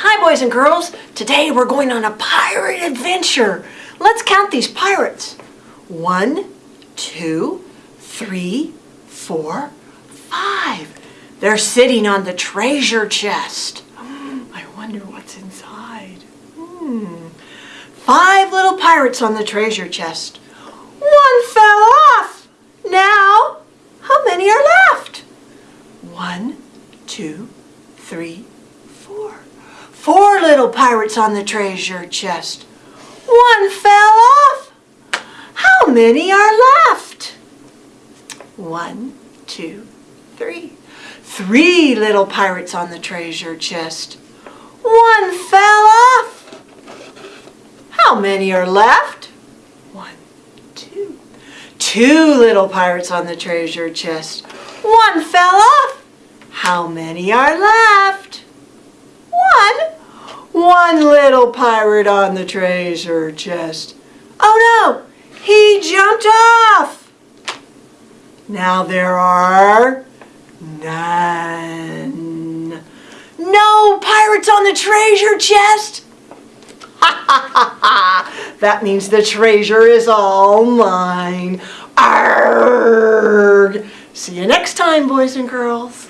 Hi, boys and girls. Today we're going on a pirate adventure. Let's count these pirates. One, two, three, four, five. They're sitting on the treasure chest. I wonder what's inside. Hmm. Five little pirates on the treasure chest. One fell off. Now, how many are left? One, two, three, four. Little pirates on the treasure chest. One fell off. How many are left? One, two, three. Three little pirates on the treasure chest. One fell off. How many are left? One, two. Two little pirates on the treasure chest. One fell off. How many are left? One. Little pirate on the treasure chest. Oh no, he jumped off. Now there are none. No pirates on the treasure chest. Ha ha ha ha! That means the treasure is all mine. Arrgh! See you next time, boys and girls.